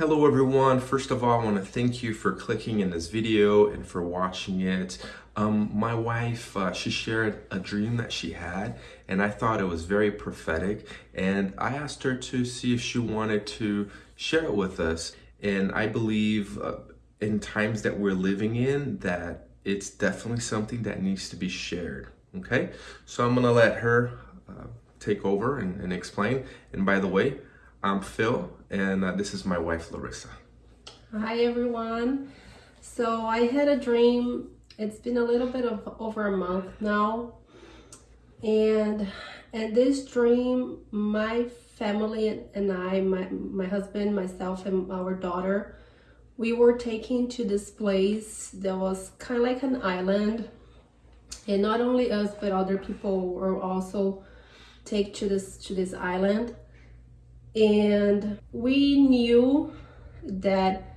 Hello everyone. First of all, I want to thank you for clicking in this video and for watching it. Um, my wife, uh, she shared a dream that she had and I thought it was very prophetic and I asked her to see if she wanted to share it with us. And I believe uh, in times that we're living in that it's definitely something that needs to be shared. Okay, so I'm gonna let her uh, take over and, and explain. And by the way, I'm Phil, and uh, this is my wife, Larissa. Hi, everyone. So I had a dream. It's been a little bit of over a month now. And in this dream, my family and I, my, my husband, myself, and our daughter, we were taken to this place that was kind of like an island. And not only us, but other people were also take to this to this island and we knew that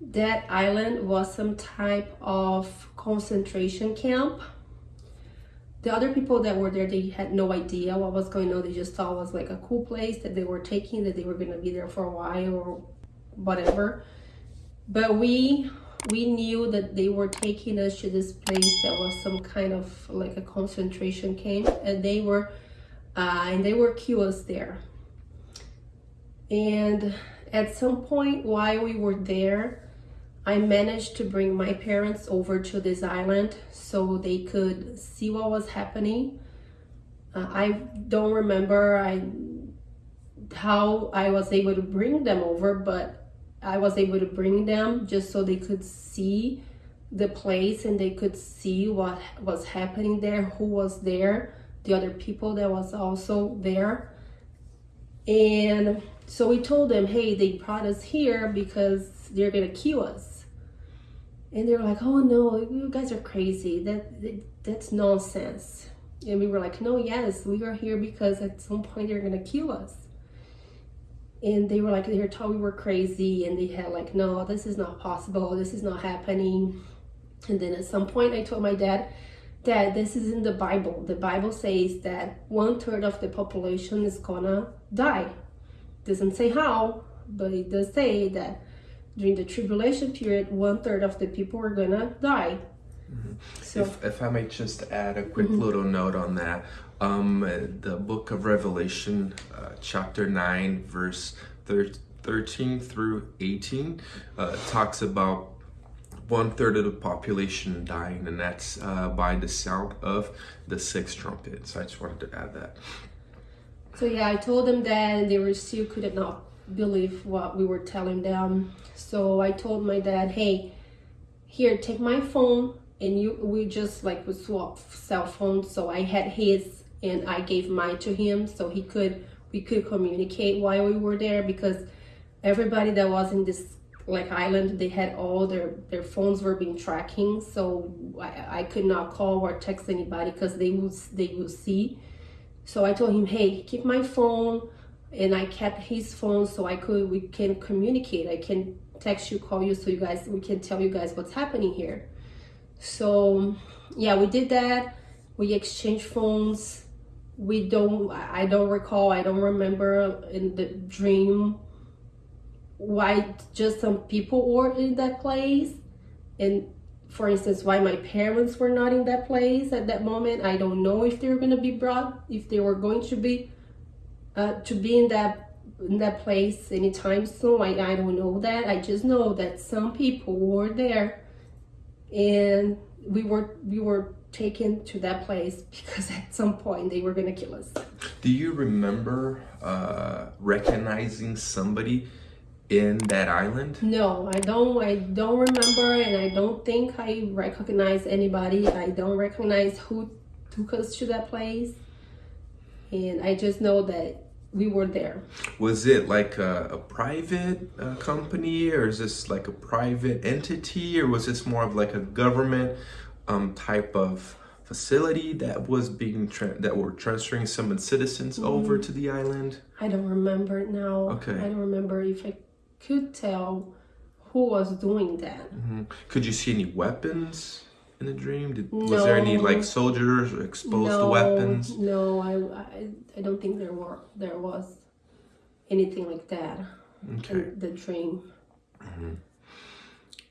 that island was some type of concentration camp. The other people that were there they had no idea what was going on. They just thought it was like a cool place that they were taking that they were going to be there for a while or whatever. But we we knew that they were taking us to this place that was some kind of like a concentration camp. And they were uh, and they were kill us there and at some point while we were there, I managed to bring my parents over to this island so they could see what was happening. Uh, I don't remember I how I was able to bring them over, but I was able to bring them just so they could see the place and they could see what was happening there, who was there, the other people that was also there. And so we told them, hey, they brought us here because they're gonna kill us. And they were like, oh no, you guys are crazy. That, that That's nonsense. And we were like, no, yes, we are here because at some point they're gonna kill us. And they were like, they were told we were crazy and they had like, no, this is not possible. This is not happening. And then at some point I told my dad, Dad, this is in the Bible. The Bible says that one third of the population is gonna die doesn't say how, but it does say that during the tribulation period, one third of the people are gonna die. Mm-hmm. So, if, if I may just add a quick mm-hmm. little note on that, um, the book of Revelation, uh, chapter 9, verse 13 through 18, uh, talks about one third of the population dying, and that's uh, by the sound of the sixth trumpet. So I just wanted to add that. So yeah, I told them that and they were still could not believe what we were telling them. So I told my dad, hey, here, take my phone and you we just like would swap cell phones. So I had his and I gave mine to him so he could we could communicate while we were there because everybody that was in this like island they had all their their phones were being tracking so I, I could not call or text anybody because they would they would see so I told him, hey, keep my phone. And I kept his phone so I could, we can communicate. I can text you, call you so you guys, we can tell you guys what's happening here. So yeah, we did that. We exchanged phones. We don't, I don't recall, I don't remember in the dream why just some people were in that place. And for instance, why my parents were not in that place at that moment. I don't know if they were going to be brought, if they were going to be, uh, to be in that in that place anytime soon. I, I don't know that. I just know that some people were there and we were we were taken to that place because at some point they were going to kill us. Do you remember uh, recognizing somebody in that island? No, I don't. I don't remember, and I don't think I recognize anybody. I don't recognize who took us to that place, and I just know that we were there. Was it like a, a private uh, company, or is this like a private entity, or was this more of like a government um, type of? facility that was being that were transferring some citizens mm. over to the island? I don't remember now. Okay. I don't remember if I could tell who was doing that. Mm -hmm. Could you see any weapons in the dream? Did, no. Was there any like soldiers exposed no, to weapons? No, I, I, I don't think there were there was anything like that. Okay. in the dream.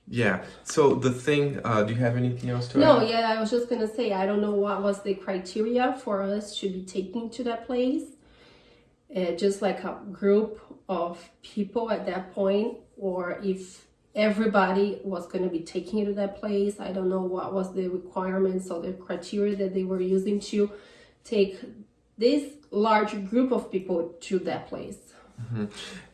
Yeah. So the thing, uh, do you have anything else to No, add? yeah, I was just gonna say I don't know what was the criteria for us to be taken to that place. Uh, just like a group of people at that point, or if everybody was gonna be taken you to that place. I don't know what was the requirements or the criteria that they were using to take this large group of people to that place.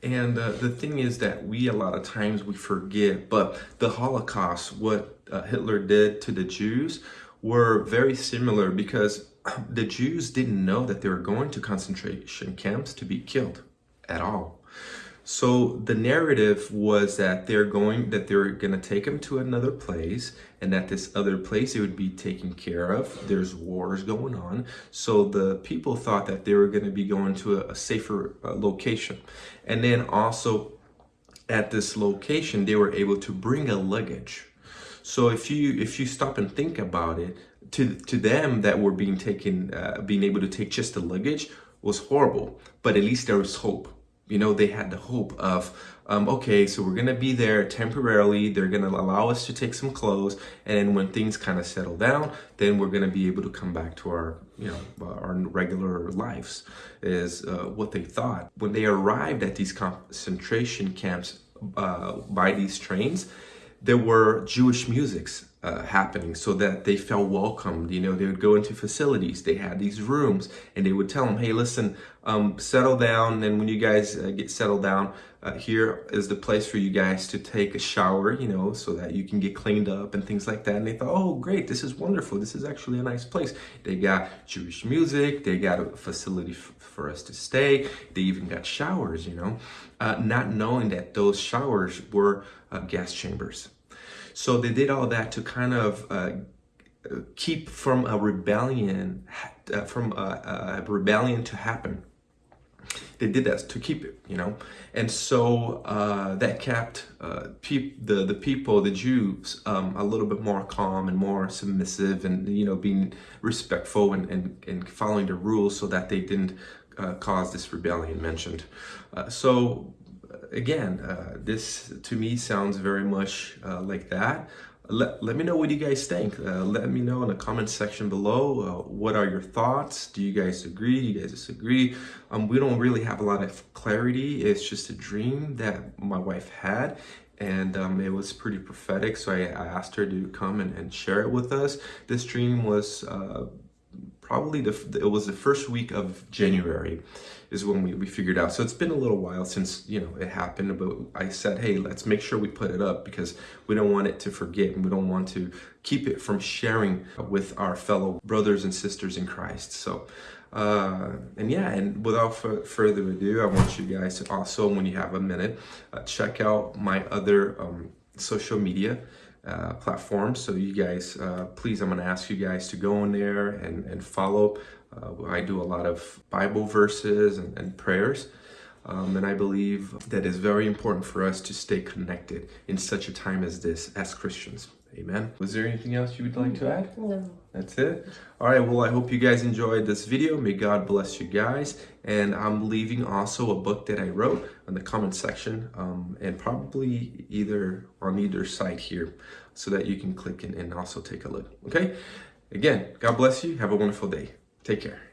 And uh, the thing is that we a lot of times we forget, but the Holocaust, what uh, Hitler did to the Jews, were very similar because the Jews didn't know that they were going to concentration camps to be killed at all. So the narrative was that they're going that they're going to take them to another place and that this other place it would be taken care of. There's wars going on. So the people thought that they were going to be going to a, a safer uh, location. And then also at this location they were able to bring a luggage. So if you if you stop and think about it, to to them that were being taken, uh, being able to take just the luggage was horrible. But at least there was hope. You know, they had the hope of, um, okay, so we're gonna be there temporarily. They're gonna allow us to take some clothes, and then when things kind of settle down, then we're gonna be able to come back to our, you know, our regular lives. Is uh, what they thought when they arrived at these concentration camps uh, by these trains there were Jewish musics uh, happening so that they felt welcomed. You know, they would go into facilities, they had these rooms, and they would tell them, hey, listen, um, settle down. And when you guys uh, get settled down, uh, here is the place for you guys to take a shower, you know, so that you can get cleaned up and things like that. And they thought, oh, great, this is wonderful. This is actually a nice place. They got Jewish music, they got a facility for us to stay, they even got showers, you know, uh, not knowing that those showers were uh, gas chambers. So they did all that to kind of uh, keep from a rebellion, uh, from a, a rebellion to happen they did that to keep it, you know, and so uh, that kept uh, the the people, the Jews, um, a little bit more calm and more submissive, and you know, being respectful and and, and following the rules, so that they didn't uh, cause this rebellion mentioned. Uh, so again, uh, this to me sounds very much uh, like that let, let me know what you guys think. Uh, let me know in the comment section below. Uh, what are your thoughts? Do you guys agree? Do you guys disagree? Um, we don't really have a lot of clarity. It's just a dream that my wife had and um, it was pretty prophetic. So I, I asked her to come and, and, share it with us. This dream was uh, probably the, it was the first week of January is when we, we figured out. So it's been a little while since, you know, it happened, but I said, hey, let's make sure we put it up because we don't want it to forget and we don't want to keep it from sharing with our fellow brothers and sisters in Christ. So, uh, and yeah, and without further ado, I want you guys to also, when you have a minute, uh, check out my other um, social media uh, platforms. So you guys, uh, please, I'm going to ask you guys to go in there and, and follow. Uh, I do a lot of Bible verses and, and prayers. Um, and I believe that it's very important for us to stay connected in such a time as this as Christians. Amen. Was there anything else you would like to add? No. That's it? All right. Well, I hope you guys enjoyed this video. May God bless you guys. And I'm leaving also a book that I wrote in the comment section um, and probably either on either side here so that you can click in and also take a look. Okay. Again, God bless you. Have a wonderful day. Take care.